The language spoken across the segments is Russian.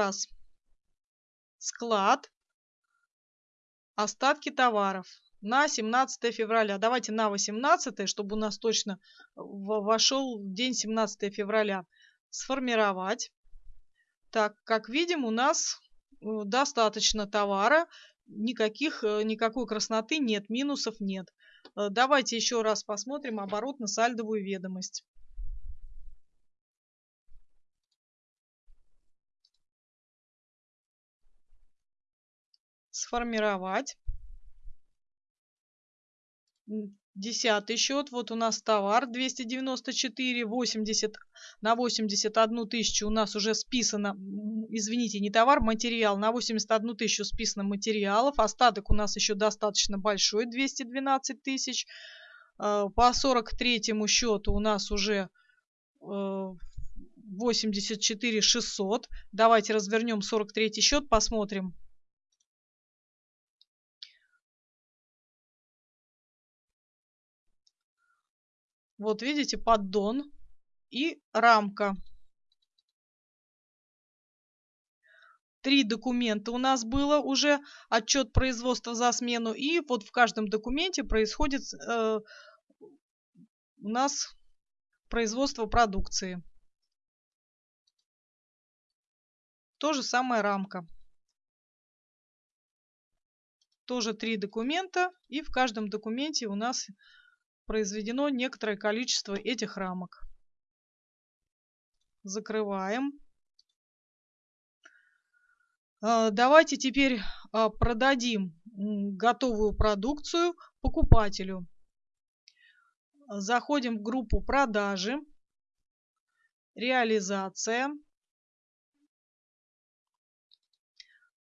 раз. Склад. Остатки товаров на 17 февраля. Давайте на 18, чтобы у нас точно вошел день 17 февраля. Сформировать. Так, как видим, у нас э, достаточно товара. Никаких, э, никакой красноты нет, минусов нет. Э, давайте еще раз посмотрим оборотно-сальдовую ведомость. Сформировать. Десятый счет. Вот у нас товар 294, 80 на 81 тысячу у нас уже списано, извините, не товар, материал. На 81 тысячу списано материалов. Остаток у нас еще достаточно большой, 212 тысяч. Э, по 43 счету у нас уже 84 э, 600. Давайте развернем 43 счет, посмотрим. Вот видите, поддон и рамка. Три документа у нас было уже, отчет производства за смену, и вот в каждом документе происходит э, у нас производство продукции. То же самое рамка. Тоже три документа, и в каждом документе у нас произведено некоторое количество этих рамок. Закрываем. А, давайте теперь а, продадим готовую продукцию покупателю. Заходим в группу продажи, реализация,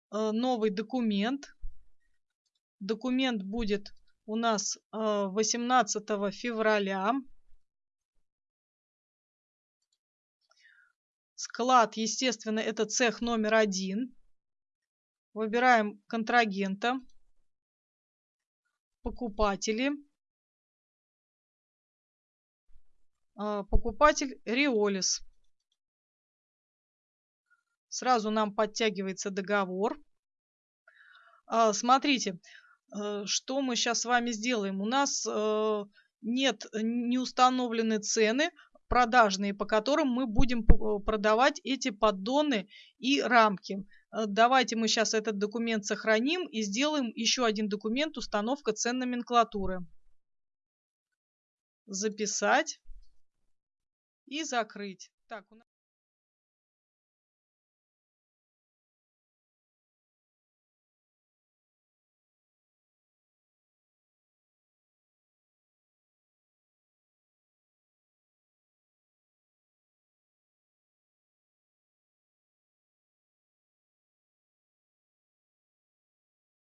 а, новый документ. Документ будет у нас 18 э, февраля. Склад, естественно, это цех номер один. Выбираем контрагента, покупатели. Э, покупатель Риолис. Сразу нам подтягивается договор. Э, смотрите, что мы сейчас с вами сделаем? У нас э, нет, не установлены цены продажные, по которым мы будем э, продавать эти поддоны и рамки. Давайте мы сейчас этот документ сохраним и сделаем еще один документ установка цен номенклатуры. Записать и закрыть. Так, у нас...